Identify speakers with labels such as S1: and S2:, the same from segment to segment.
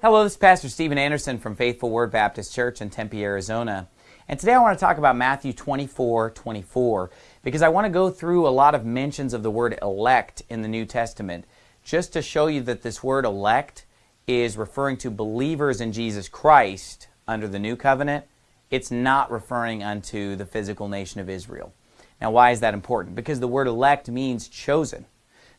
S1: Hello, this is Pastor Steven Anderson from Faithful Word Baptist Church in Tempe, Arizona. And today I want to talk about Matthew 24 24 because I want to go through a lot of mentions of the word elect in the New Testament just to show you that this word elect is referring to believers in Jesus Christ under the new covenant. It's not referring unto the physical nation of Israel. Now, why is that important? Because the word elect means chosen.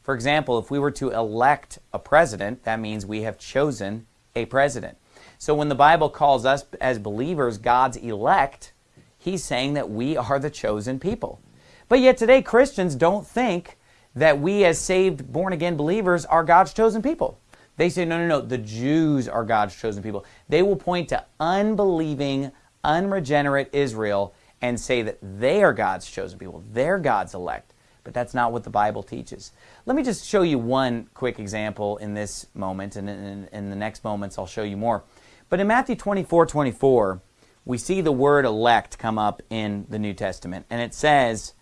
S1: For example, if we were to elect a president, that means we have chosen a president. So when the Bible calls us as believers God's elect, he's saying that we are the chosen people. But yet today Christians don't think that we as saved born again believers are God's chosen people. They say, no, no, no, the Jews are God's chosen people. They will point to unbelieving, unregenerate Israel and say that they are God's chosen people. They're God's elect. But that's not what the Bible teaches. Let me just show you one quick example in this moment, and in, in the next moments I'll show you more. But in Matthew 24 24, we see the word elect come up in the New Testament, and it says,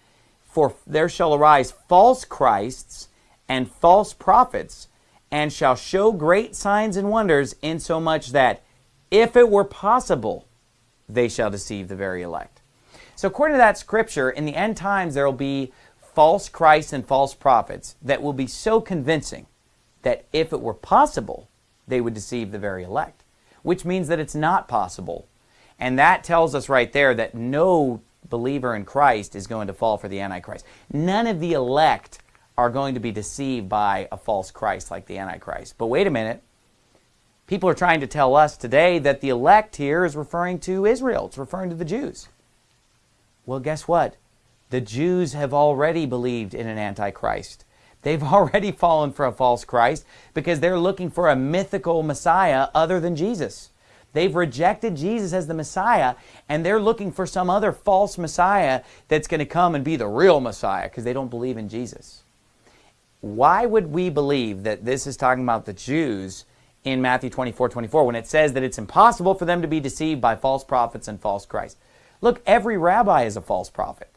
S1: For there shall arise false Christs and false prophets, and shall show great signs and wonders, insomuch that, if it were possible, they shall deceive the very elect. So, according to that scripture, in the end times there will be false Christs and false prophets that will be so convincing that if it were possible, they would deceive the very elect, which means that it's not possible. And that tells us right there that no believer in Christ is going to fall for the Antichrist. None of the elect are going to be deceived by a false Christ like the Antichrist. But wait a minute. People are trying to tell us today that the elect here is referring to Israel. It's referring to the Jews. Well, guess what? The Jews have already believed in an Antichrist. They've already fallen for a false Christ because they're looking for a mythical Messiah other than Jesus. They've rejected Jesus as the Messiah and they're looking for some other false Messiah that's going to come and be the real Messiah because they don't believe in Jesus. Why would we believe that this is talking about the Jews in Matthew 24 24 when it says that it's impossible for them to be deceived by false prophets and false Christ? Look, every rabbi is a false prophet.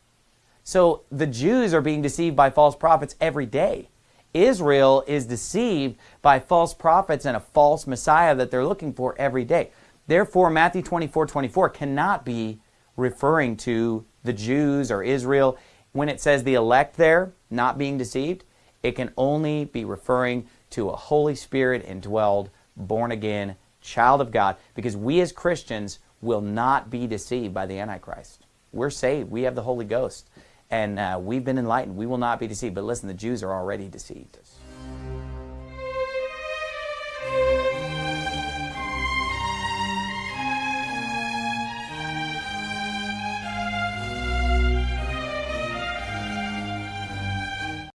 S1: So the Jews are being deceived by false prophets every day. Israel is deceived by false prophets and a false Messiah that they're looking for every day. Therefore, Matthew 24 24 cannot be referring to the Jews or Israel. When it says the elect there, not being deceived, it can only be referring to a Holy Spirit indwelled, born again child of God because we as Christians will not be deceived by the Antichrist. We're saved. We have the Holy Ghost and uh, we've been enlightened. We will not be deceived. But listen, the Jews are already deceived.